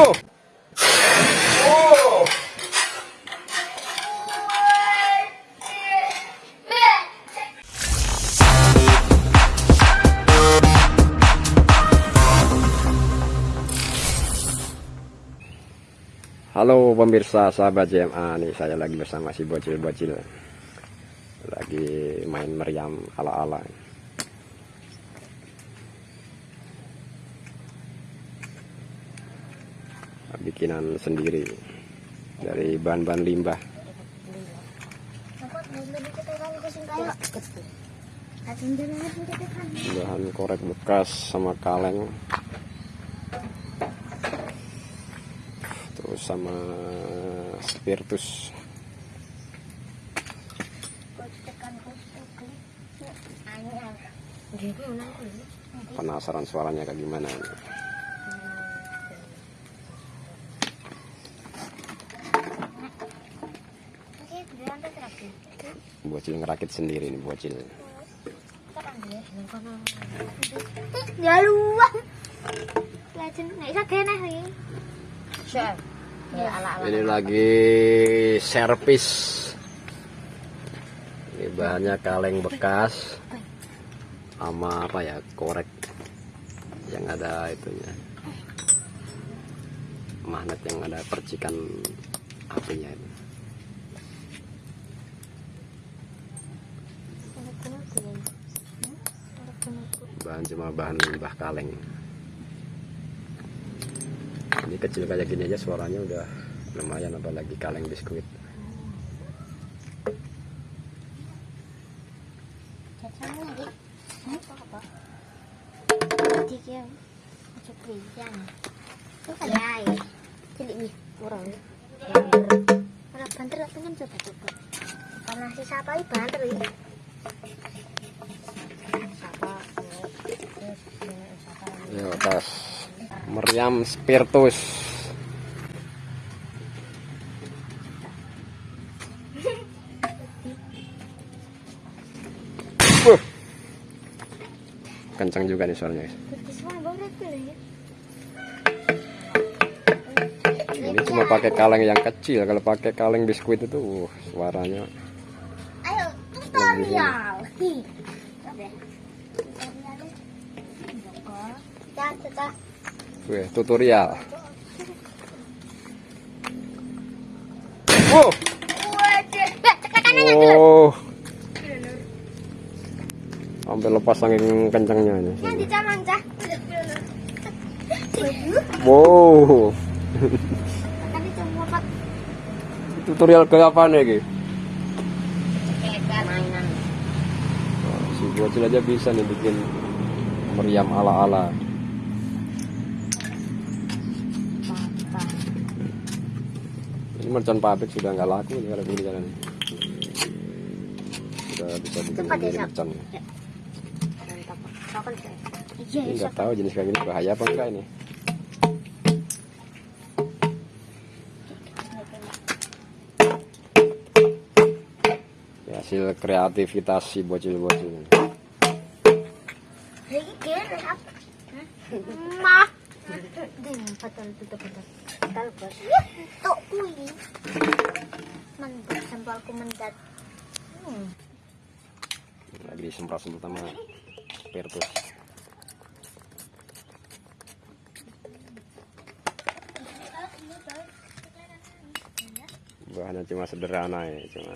Halo pemirsa sahabat JMA nih saya lagi bersama si bocil-bocil. Lagi main meriam ala-ala bikinan sendiri dari bahan-bahan limbah. Bahan korek bekas sama kaleng. Terus sama spiritus penasaran suaranya kayak gimana. Bocil ngerakit sendiri nih bocil. Luang. Ini lagi servis. Ini bahannya kaleng bekas sama apa ya korek yang ada itunya. Magnet yang ada percikan apinya itu bahan cuma bahan limbah kaleng ini kecil kayak gini aja suaranya udah lumayan apalagi kaleng biskuit Ya, nih, urang. Ora banter lah ya meriam spiritus Wuh. kencang juga nih suaranya ya. ini cuma pakai kaleng yang kecil kalau pakai kaleng biskuit itu uh, suaranya tutorial. Wih, tutorial wow oh sampai lepas angin kencangnya ini wow tutorial ke apa nih Ki? Bocil aja bisa nih bikin meriam ala-ala. Ini mercon pabrik sudah nggak laku nih kalau begini jalan sudah bisa bikin ya, sendiri mercon Iya, ini nggak tahu jenis kayak gini bahaya apa enggak ini hasil kreativitas si bocil-bocil. Lagi disemprot-semprot sama spiritus bahannya cuma sederhana ya cuma